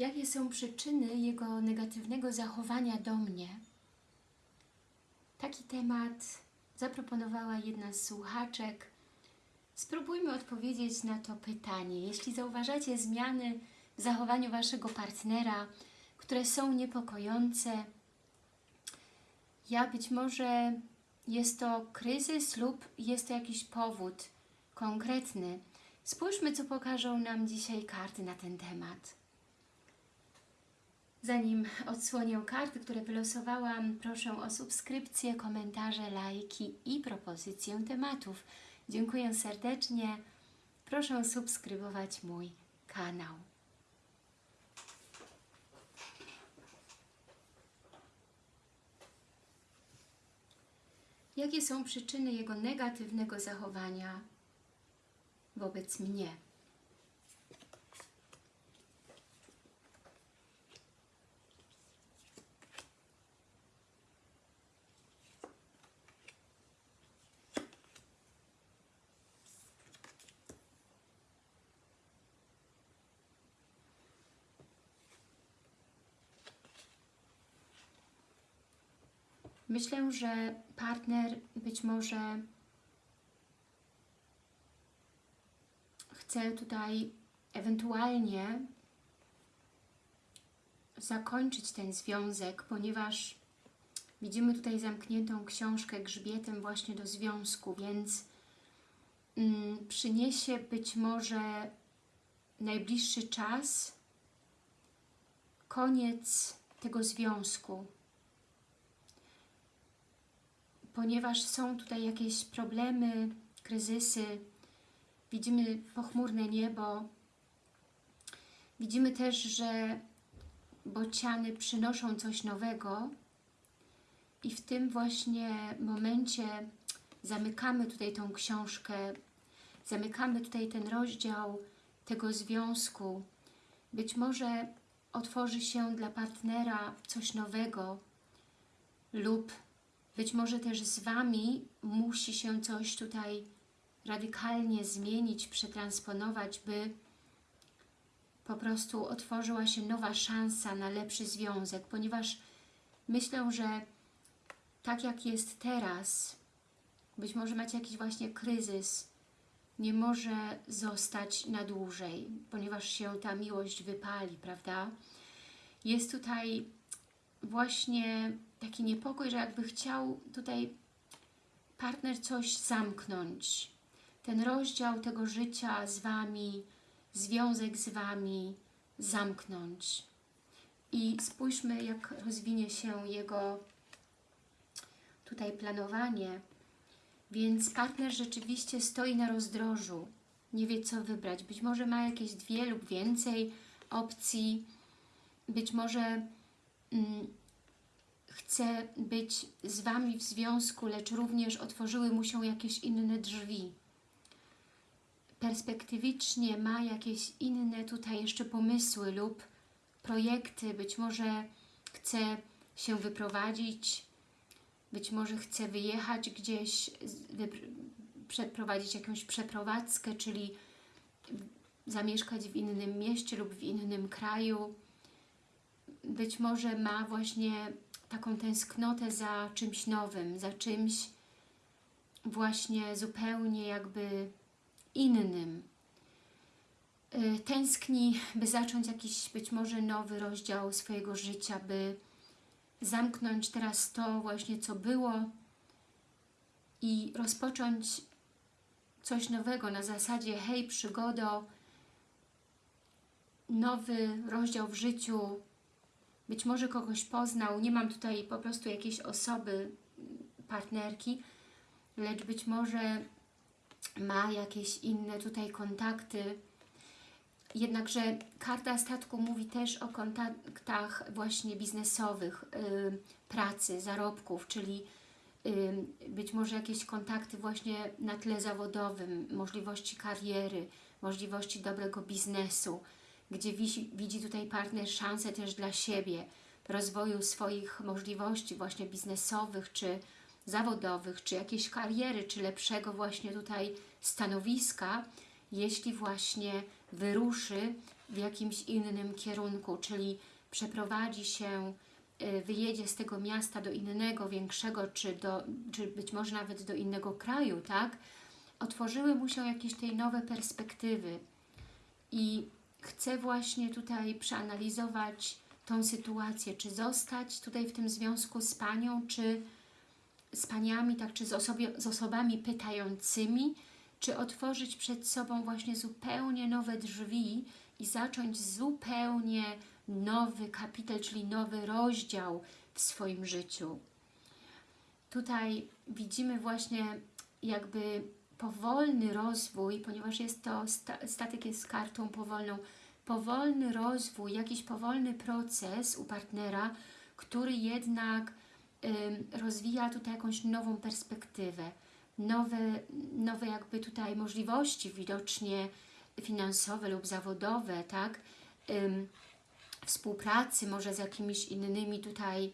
Jakie są przyczyny jego negatywnego zachowania do mnie? Taki temat zaproponowała jedna z słuchaczek. Spróbujmy odpowiedzieć na to pytanie. Jeśli zauważacie zmiany w zachowaniu Waszego partnera, które są niepokojące, ja być może jest to kryzys lub jest to jakiś powód konkretny. Spójrzmy, co pokażą nam dzisiaj karty na ten temat. Zanim odsłonię karty, które wylosowałam, proszę o subskrypcję, komentarze, lajki i propozycję tematów. Dziękuję serdecznie. Proszę subskrybować mój kanał. Jakie są przyczyny jego negatywnego zachowania wobec mnie? Myślę, że partner być może chce tutaj ewentualnie zakończyć ten związek, ponieważ widzimy tutaj zamkniętą książkę grzbietem właśnie do związku, więc mm, przyniesie być może najbliższy czas koniec tego związku, ponieważ są tutaj jakieś problemy, kryzysy, widzimy pochmurne niebo, widzimy też, że bociany przynoszą coś nowego. I w tym właśnie momencie zamykamy tutaj tą książkę, zamykamy tutaj ten rozdział tego związku. Być może otworzy się dla partnera coś nowego lub być może też z Wami musi się coś tutaj radykalnie zmienić, przetransponować, by po prostu otworzyła się nowa szansa na lepszy związek, ponieważ myślę, że tak jak jest teraz, być może macie jakiś właśnie kryzys, nie może zostać na dłużej, ponieważ się ta miłość wypali, prawda? Jest tutaj właśnie taki niepokój, że jakby chciał tutaj partner coś zamknąć. Ten rozdział tego życia z Wami, związek z Wami zamknąć. I spójrzmy, jak rozwinie się jego tutaj planowanie. Więc partner rzeczywiście stoi na rozdrożu, nie wie co wybrać. Być może ma jakieś dwie lub więcej opcji, być może mm, chce być z Wami w związku, lecz również otworzyły mu się jakieś inne drzwi. Perspektywicznie ma jakieś inne tutaj jeszcze pomysły lub projekty, być może chce się wyprowadzić, być może chce wyjechać gdzieś, przeprowadzić jakąś przeprowadzkę, czyli zamieszkać w innym mieście lub w innym kraju. Być może ma właśnie taką tęsknotę za czymś nowym, za czymś właśnie zupełnie jakby innym. Y, tęskni, by zacząć jakiś być może nowy rozdział swojego życia, by zamknąć teraz to właśnie, co było i rozpocząć coś nowego na zasadzie hej, przygodo, nowy rozdział w życiu, być może kogoś poznał, nie mam tutaj po prostu jakiejś osoby, partnerki, lecz być może ma jakieś inne tutaj kontakty. Jednakże karta statku mówi też o kontaktach właśnie biznesowych, yy, pracy, zarobków, czyli yy, być może jakieś kontakty właśnie na tle zawodowym, możliwości kariery, możliwości dobrego biznesu, gdzie widzi, widzi tutaj partner szansę też dla siebie, rozwoju swoich możliwości właśnie biznesowych, czy zawodowych, czy jakiejś kariery, czy lepszego właśnie tutaj stanowiska, jeśli właśnie wyruszy w jakimś innym kierunku, czyli przeprowadzi się, y, wyjedzie z tego miasta do innego, większego, czy, do, czy być może nawet do innego kraju, tak? Otworzyły mu się jakieś tej nowe perspektywy i chcę właśnie tutaj przeanalizować tą sytuację, czy zostać tutaj w tym związku z Panią, czy z Paniami, tak, czy z, osobie, z osobami pytającymi, czy otworzyć przed sobą właśnie zupełnie nowe drzwi i zacząć zupełnie nowy kapitel, czyli nowy rozdział w swoim życiu. Tutaj widzimy właśnie jakby powolny rozwój, ponieważ jest to, statek jest kartą powolną, powolny rozwój, jakiś powolny proces u partnera, który jednak rozwija tutaj jakąś nową perspektywę, nowe, nowe jakby tutaj możliwości widocznie finansowe lub zawodowe, tak? Współpracy może z jakimiś innymi tutaj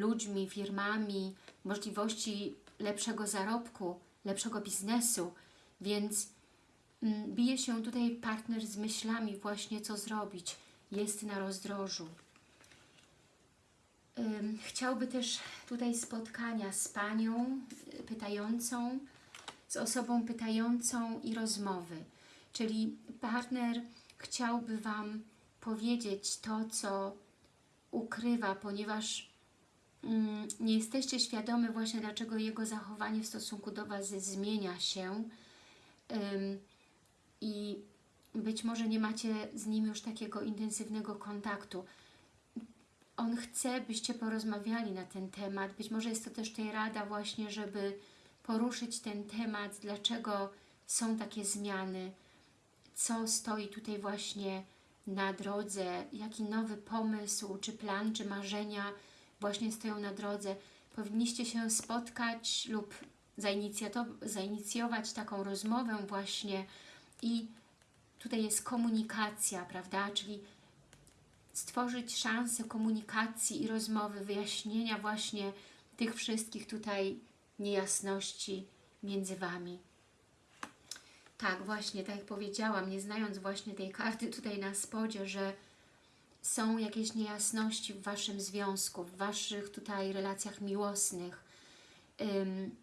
ludźmi, firmami, możliwości lepszego zarobku, lepszego biznesu, więc mm, bije się tutaj partner z myślami właśnie co zrobić, jest na rozdrożu. Chciałby też tutaj spotkania z Panią y, pytającą, z osobą pytającą i rozmowy. Czyli partner chciałby Wam powiedzieć to, co ukrywa, ponieważ nie jesteście świadomi właśnie, dlaczego jego zachowanie w stosunku do Was zmienia się i być może nie macie z nim już takiego intensywnego kontaktu on chce, byście porozmawiali na ten temat. Być może jest to też tej rada właśnie, żeby poruszyć ten temat, dlaczego są takie zmiany, co stoi tutaj właśnie na drodze, jaki nowy pomysł, czy plan, czy marzenia właśnie stoją na drodze. Powinniście się spotkać lub zainicjować taką rozmowę właśnie i tutaj jest komunikacja, prawda, czyli stworzyć szansę komunikacji i rozmowy, wyjaśnienia właśnie tych wszystkich tutaj niejasności między Wami. Tak, właśnie, tak jak powiedziałam, nie znając właśnie tej karty tutaj na spodzie, że są jakieś niejasności w Waszym związku, w Waszych tutaj relacjach miłosnych, ym,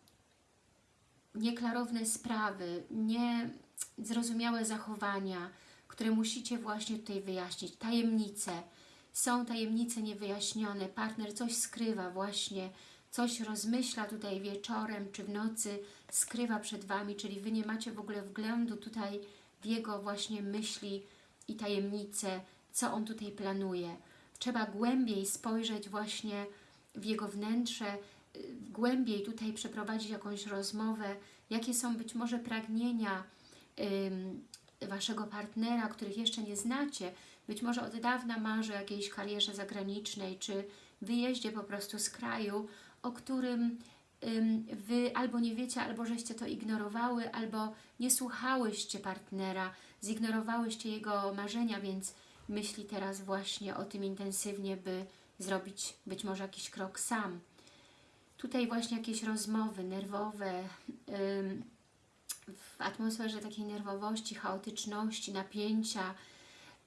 nieklarowne sprawy, niezrozumiałe zachowania, które musicie właśnie tutaj wyjaśnić. Tajemnice. Są tajemnice niewyjaśnione. Partner coś skrywa właśnie, coś rozmyśla tutaj wieczorem czy w nocy, skrywa przed Wami, czyli Wy nie macie w ogóle wglądu tutaj w jego właśnie myśli i tajemnice, co on tutaj planuje. Trzeba głębiej spojrzeć właśnie w jego wnętrze, głębiej tutaj przeprowadzić jakąś rozmowę, jakie są być może pragnienia, Waszego partnera, których jeszcze nie znacie, być może od dawna marzy o jakiejś karierze zagranicznej, czy wyjeździe po prostu z kraju, o którym ym, Wy albo nie wiecie, albo żeście to ignorowały, albo nie słuchałyście partnera, zignorowałyście jego marzenia, więc myśli teraz właśnie o tym intensywnie, by zrobić być może jakiś krok sam. Tutaj właśnie jakieś rozmowy nerwowe, w atmosferze takiej nerwowości, chaotyczności, napięcia,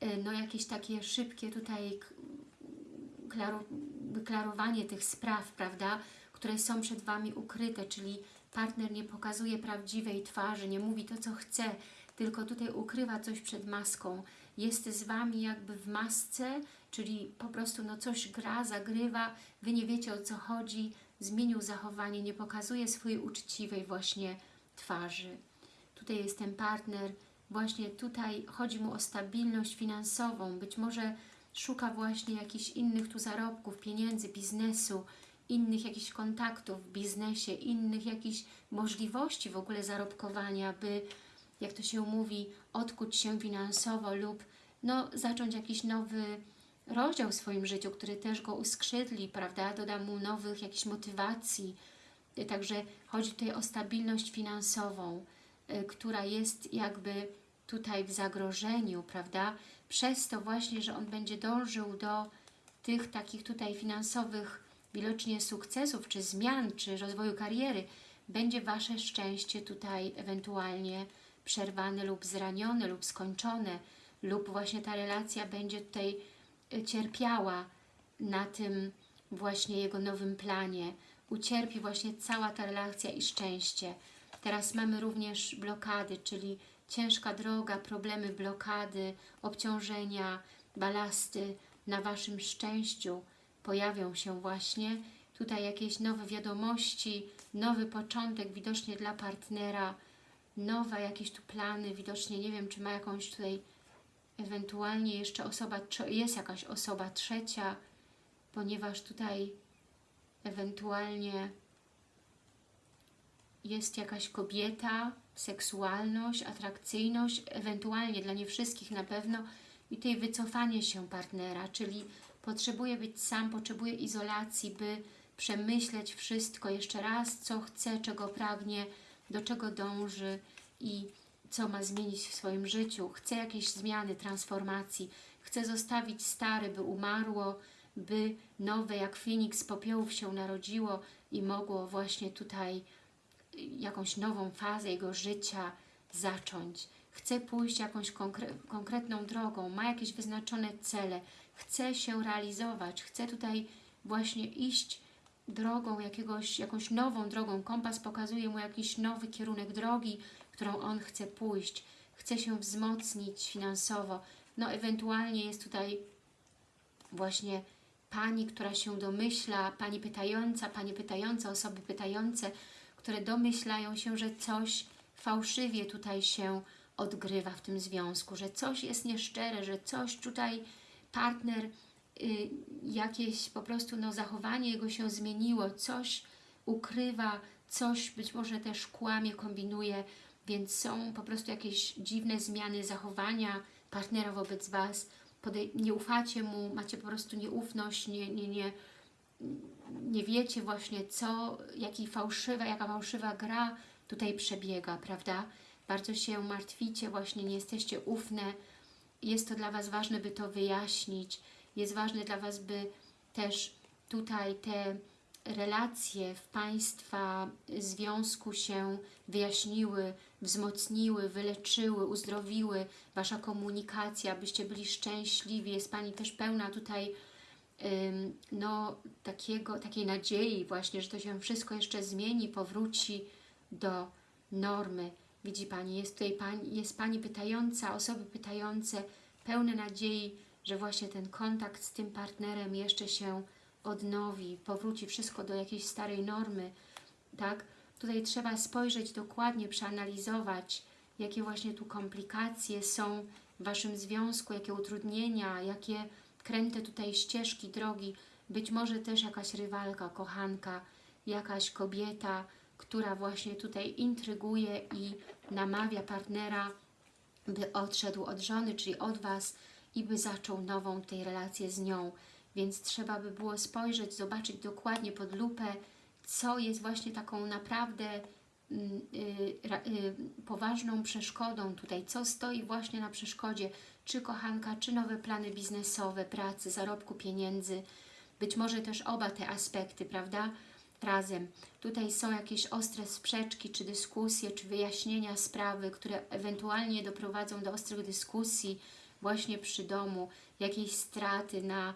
y, no jakieś takie szybkie tutaj wyklarowanie tych spraw, prawda, które są przed Wami ukryte, czyli partner nie pokazuje prawdziwej twarzy, nie mówi to, co chce, tylko tutaj ukrywa coś przed maską. Jest z Wami jakby w masce, czyli po prostu no coś gra, zagrywa, Wy nie wiecie o co chodzi, zmienił zachowanie, nie pokazuje swojej uczciwej właśnie twarzy. Tutaj jest ten partner, właśnie tutaj chodzi mu o stabilność finansową, być może szuka właśnie jakichś innych tu zarobków, pieniędzy, biznesu, innych jakichś kontaktów w biznesie, innych jakichś możliwości w ogóle zarobkowania, by, jak to się mówi, odkuć się finansowo lub no, zacząć jakiś nowy rozdział w swoim życiu, który też go uskrzydli, prawda, doda mu nowych jakichś motywacji. Także chodzi tutaj o stabilność finansową, Y, która jest jakby tutaj w zagrożeniu, prawda? Przez to właśnie, że on będzie dążył do tych takich tutaj finansowych widocznie sukcesów, czy zmian, czy rozwoju kariery, będzie Wasze szczęście tutaj ewentualnie przerwane lub zranione lub skończone lub właśnie ta relacja będzie tutaj y, cierpiała na tym właśnie jego nowym planie. Ucierpi właśnie cała ta relacja i szczęście. Teraz mamy również blokady, czyli ciężka droga, problemy, blokady, obciążenia, balasty na Waszym szczęściu pojawią się właśnie. Tutaj jakieś nowe wiadomości, nowy początek widocznie dla partnera, nowe jakieś tu plany, widocznie nie wiem, czy ma jakąś tutaj ewentualnie jeszcze osoba, jest jakaś osoba trzecia, ponieważ tutaj ewentualnie jest jakaś kobieta, seksualność, atrakcyjność, ewentualnie dla nie wszystkich na pewno i tutaj wycofanie się partnera, czyli potrzebuje być sam, potrzebuje izolacji, by przemyśleć wszystko jeszcze raz, co chce, czego pragnie, do czego dąży i co ma zmienić w swoim życiu. Chce jakieś zmiany, transformacji, chce zostawić stare, by umarło, by nowe jak Feniks z popiołów się narodziło i mogło właśnie tutaj jakąś nową fazę jego życia zacząć. Chce pójść jakąś konkre konkretną drogą, ma jakieś wyznaczone cele, chce się realizować, chce tutaj właśnie iść drogą jakiegoś, jakąś nową drogą. Kompas pokazuje mu jakiś nowy kierunek drogi, którą on chce pójść. Chce się wzmocnić finansowo. No ewentualnie jest tutaj właśnie Pani, która się domyśla, Pani pytająca, Pani pytająca, osoby pytające, które domyślają się, że coś fałszywie tutaj się odgrywa w tym związku, że coś jest nieszczere, że coś tutaj partner, jakieś po prostu no, zachowanie jego się zmieniło, coś ukrywa, coś być może też kłamie, kombinuje, więc są po prostu jakieś dziwne zmiany zachowania partnera wobec Was, nie ufacie mu, macie po prostu nieufność, nie, nie, nie, nie wiecie właśnie co, jaki fałszywa, jaka fałszywa gra tutaj przebiega, prawda? Bardzo się martwicie, właśnie nie jesteście ufne. Jest to dla Was ważne, by to wyjaśnić. Jest ważne dla Was, by też tutaj te relacje w Państwa związku się wyjaśniły, wzmocniły, wyleczyły, uzdrowiły, Wasza komunikacja, byście byli szczęśliwi. Jest Pani też pełna tutaj no, takiego, takiej nadziei właśnie, że to się wszystko jeszcze zmieni, powróci do normy. Widzi Pani, jest tutaj Pani, jest Pani pytająca, osoby pytające, pełne nadziei, że właśnie ten kontakt z tym partnerem jeszcze się odnowi, powróci wszystko do jakiejś starej normy, tak? Tutaj trzeba spojrzeć dokładnie, przeanalizować, jakie właśnie tu komplikacje są w Waszym związku, jakie utrudnienia, jakie kręte tutaj ścieżki, drogi, być może też jakaś rywalka, kochanka, jakaś kobieta, która właśnie tutaj intryguje i namawia partnera, by odszedł od żony, czyli od Was i by zaczął nową tej relację z nią. Więc trzeba by było spojrzeć, zobaczyć dokładnie pod lupę, co jest właśnie taką naprawdę mm, y, y, poważną przeszkodą tutaj, co stoi właśnie na przeszkodzie, czy kochanka, czy nowe plany biznesowe, pracy, zarobku pieniędzy, być może też oba te aspekty, prawda, razem. Tutaj są jakieś ostre sprzeczki, czy dyskusje, czy wyjaśnienia sprawy, które ewentualnie doprowadzą do ostrych dyskusji właśnie przy domu, jakieś straty na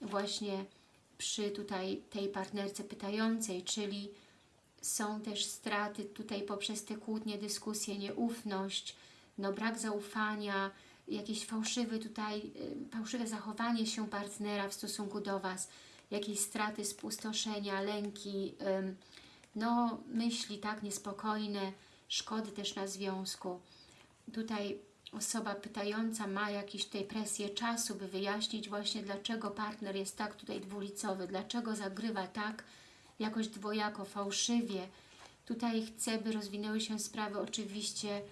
właśnie przy tutaj tej partnerce pytającej, czyli są też straty tutaj poprzez te kłótnie, dyskusje, nieufność, no brak zaufania, jakieś fałszywe tutaj, y, fałszywe zachowanie się partnera w stosunku do Was, jakieś straty, spustoszenia, lęki, no myśli tak niespokojne, szkody też na związku. Tutaj osoba pytająca ma jakieś tutaj presję czasu, by wyjaśnić właśnie dlaczego partner jest tak tutaj dwulicowy, dlaczego zagrywa tak jakoś dwojako, fałszywie. Tutaj chcę, by rozwinęły się sprawy oczywiście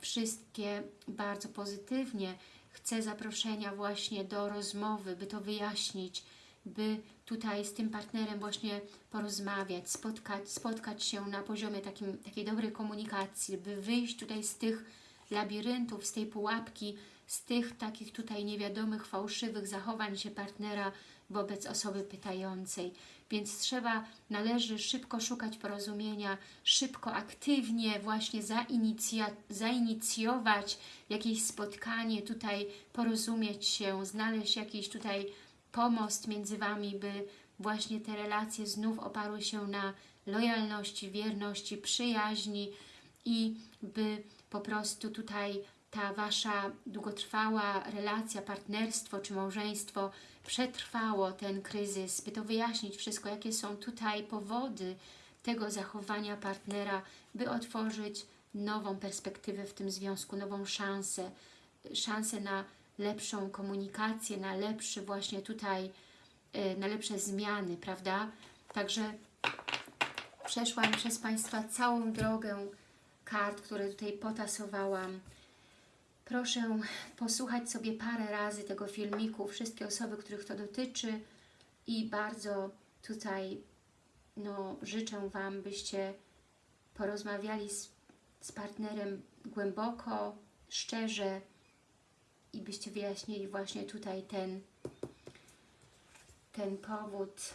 wszystkie bardzo pozytywnie. Chcę zaproszenia właśnie do rozmowy, by to wyjaśnić, by tutaj z tym partnerem właśnie porozmawiać, spotkać, spotkać się na poziomie takim, takiej dobrej komunikacji, by wyjść tutaj z tych labiryntów, z tej pułapki, z tych takich tutaj niewiadomych, fałszywych zachowań się partnera, wobec osoby pytającej. Więc trzeba, należy szybko szukać porozumienia, szybko, aktywnie właśnie zainicjować jakieś spotkanie, tutaj porozumieć się, znaleźć jakiś tutaj pomost między Wami, by właśnie te relacje znów oparły się na lojalności, wierności, przyjaźni i by po prostu tutaj ta Wasza długotrwała relacja, partnerstwo czy małżeństwo przetrwało ten kryzys, by to wyjaśnić wszystko, jakie są tutaj powody tego zachowania partnera, by otworzyć nową perspektywę w tym związku, nową szansę, szansę na lepszą komunikację, na lepszy właśnie tutaj, y, na lepsze zmiany, prawda? Także przeszłam przez Państwa całą drogę kart, które tutaj potasowałam. Proszę posłuchać sobie parę razy tego filmiku, wszystkie osoby, których to dotyczy i bardzo tutaj no, życzę Wam, byście porozmawiali z, z partnerem głęboko, szczerze i byście wyjaśnili właśnie tutaj ten, ten powód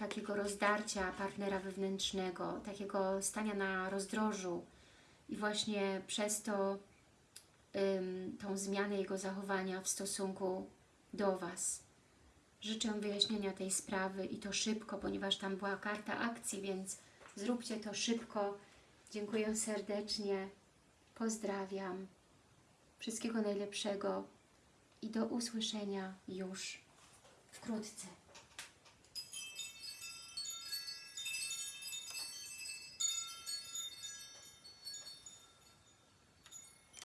takiego rozdarcia partnera wewnętrznego, takiego stania na rozdrożu i właśnie przez to ym, tą zmianę jego zachowania w stosunku do Was. Życzę wyjaśnienia tej sprawy i to szybko, ponieważ tam była karta akcji, więc zróbcie to szybko. Dziękuję serdecznie. Pozdrawiam. Wszystkiego najlepszego i do usłyszenia już wkrótce.